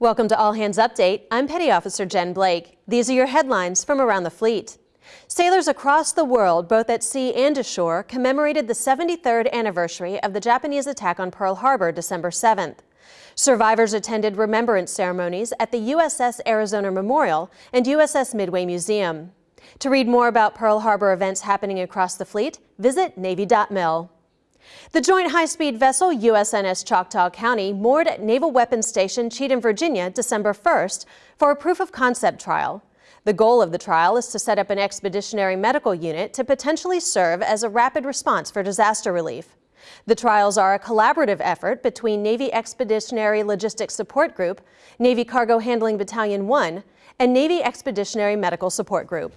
Welcome to All Hands Update. I'm Petty Officer Jen Blake. These are your headlines from around the fleet. Sailors across the world, both at sea and ashore, commemorated the 73rd anniversary of the Japanese attack on Pearl Harbor December 7th. Survivors attended remembrance ceremonies at the USS Arizona Memorial and USS Midway Museum. To read more about Pearl Harbor events happening across the fleet, visit Navy.mil. The joint high-speed vessel USNS Choctaw County moored at Naval Weapons Station Cheatham, Virginia, December 1st for a proof-of-concept trial. The goal of the trial is to set up an expeditionary medical unit to potentially serve as a rapid response for disaster relief. The trials are a collaborative effort between Navy Expeditionary Logistics Support Group, Navy Cargo Handling Battalion 1, and Navy Expeditionary Medical Support Group.